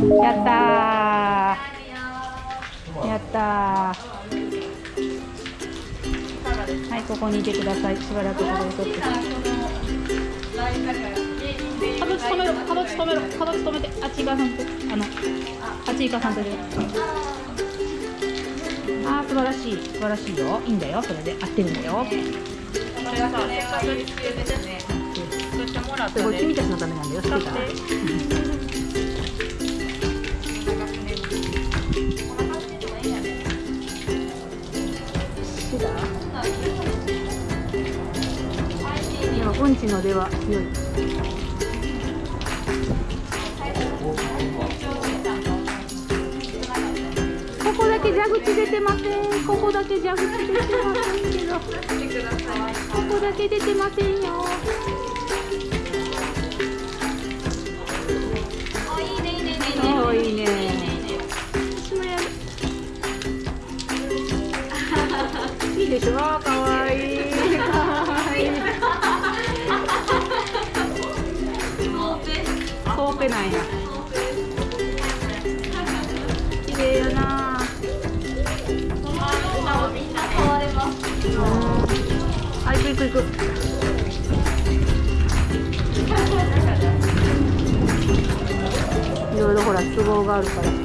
やったー。やったー。はいここにいてください。しばらくここで撮って。形止めろ形止めろ形止めてあっち行かさんとあのあっち行かさんと。であー素晴らしい。素晴らしいよ。いいんだよ。それで。合ってるんだよ。これがさ、せっかく必要でね。そしてもらったね。これ君たちのためなんだよ。知ってた知って今うちの出は強いここだけ蛇口出てませんここだけ蛇口出てませんけどここだけ出てませんよ。いいね。私もや。るいいでしょ？かわいい。コーペな綺麗やな。あ行く行く行く。いろいろほら都合があるから。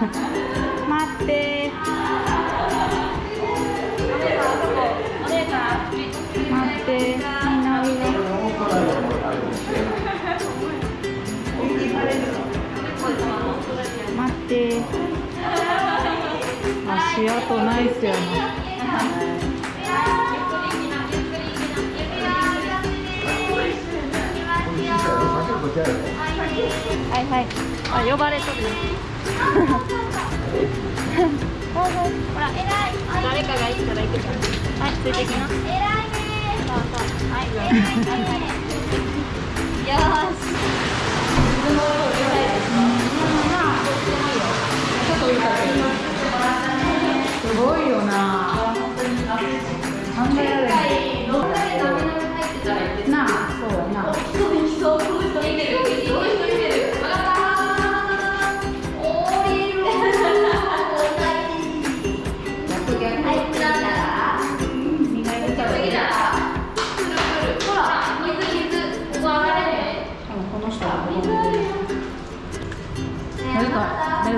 待って。待って。みんないいね。待って。足跡ナイスやなはいはい。あ呼ばれとるほら誰かが行ったら行くからはいついてきなそうそうはいよしすごいよな。考えられない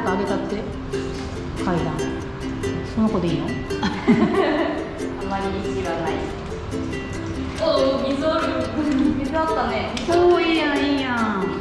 かあげたって？階段その子でいいの？あまり意思はない。おお、水ある。水あったね。おーいいやんいいやん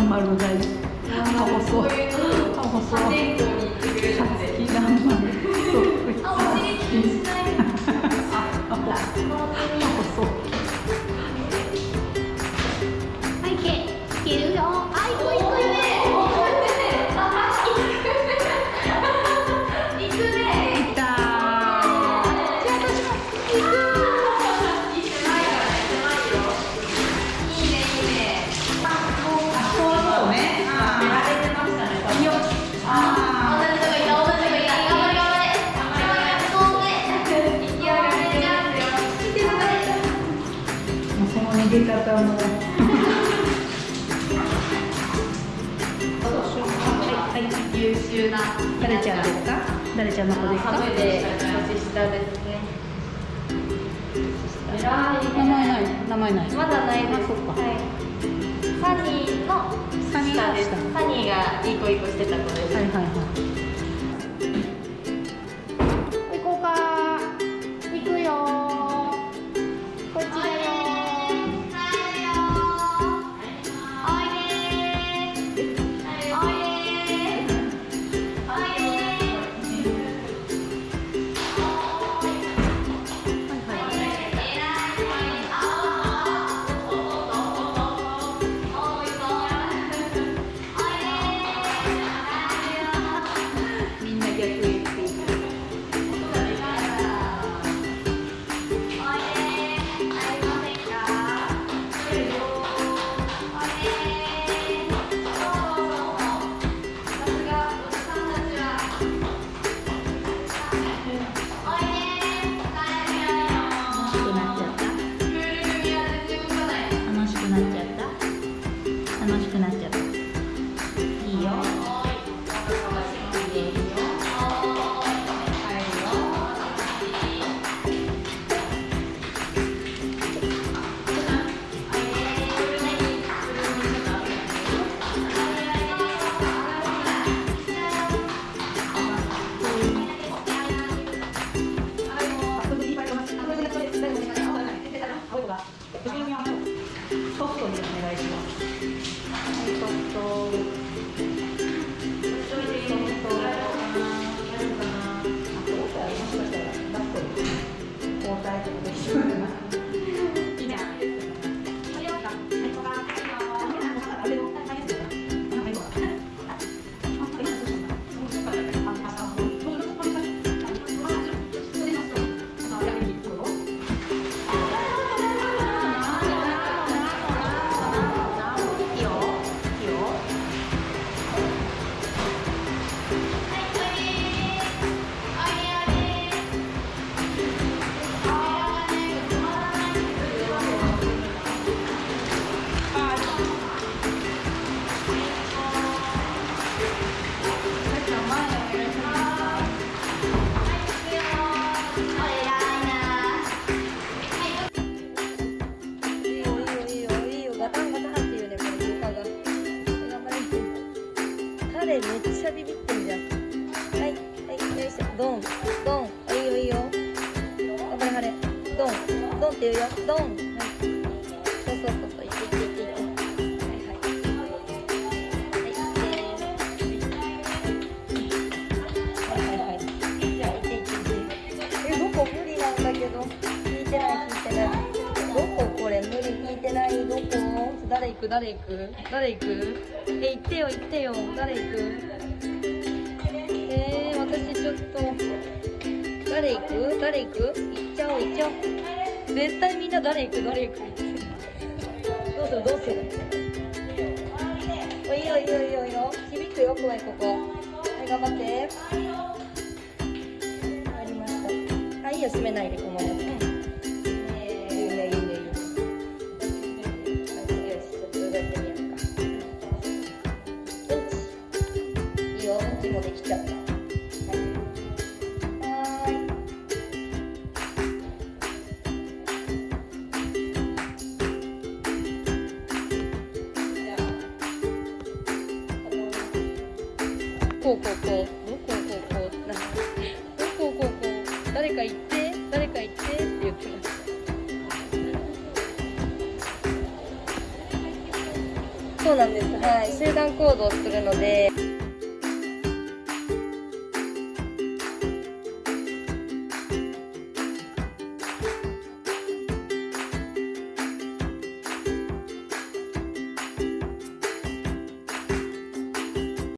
頑張る大事。あ細い。あ、細い。はい優秀な。誰ちゃんですか？誰ちゃんの子ですか？年下ですね。名前ない名前ないまだないです。あそっかはい。サニーのサニーがいい子いい子してた子です。はいはいはいソフトにお願いします。はいソフトドンドンあいいよいいよ。頑張れ晴れドンドンって言うよ。ドン。はいそうそうそうそうい。ってい。ってい。ってい。ってはい。はいはい。はいはい。じゃあい。ってい。ってい。ってえどこ無理なんだけど聞いてない聞い。てない。どここれ無理聞い。てない。どこ誰行く誰行く誰行くえ行ってよ行ってよ誰行くえー、私ちょっと誰行く？誰行く？行っちゃおう行っちゃおう。絶対みんな誰行く誰行く。どうする？どうする？おいいよいいよいいよ。いいよ響くよ声ここ。はい頑張って。ありました。あいいよ閉めないでこのままうんいいねいいこうこうこうどこうこうこうなんかどこうこうこう誰か行って誰か行ってって言ってましたそうなんですはい集団行動するので